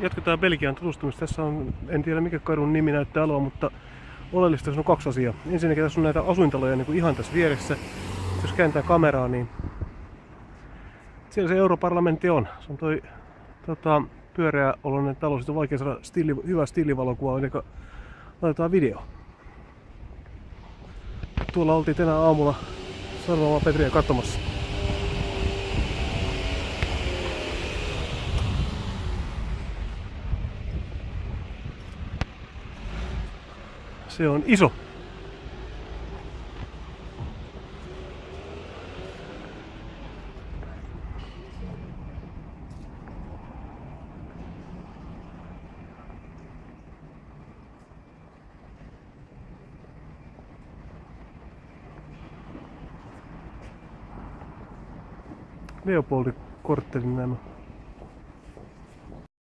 jatketaan Belgian tutustumista. Tässä on, en tiedä mikä kadun nimi näyttää aloa, mutta oleellista on kaksi asiaa. Ensinnäkin tässä on näitä asuintaloja niin kuin ihan tässä vieressä. Jos kääntää kameraa, niin siellä se europarlamentti on. Se on toi tota, pyöreä oloinen talo. Sitten on vaikea saada stiili, hyvä stiilivalokuva, eli laitetaan video. Tuolla oltiin tänä aamulla Sarvamaa Petriä katsomassa. Se on iso. Leopoldi korttelin nämä.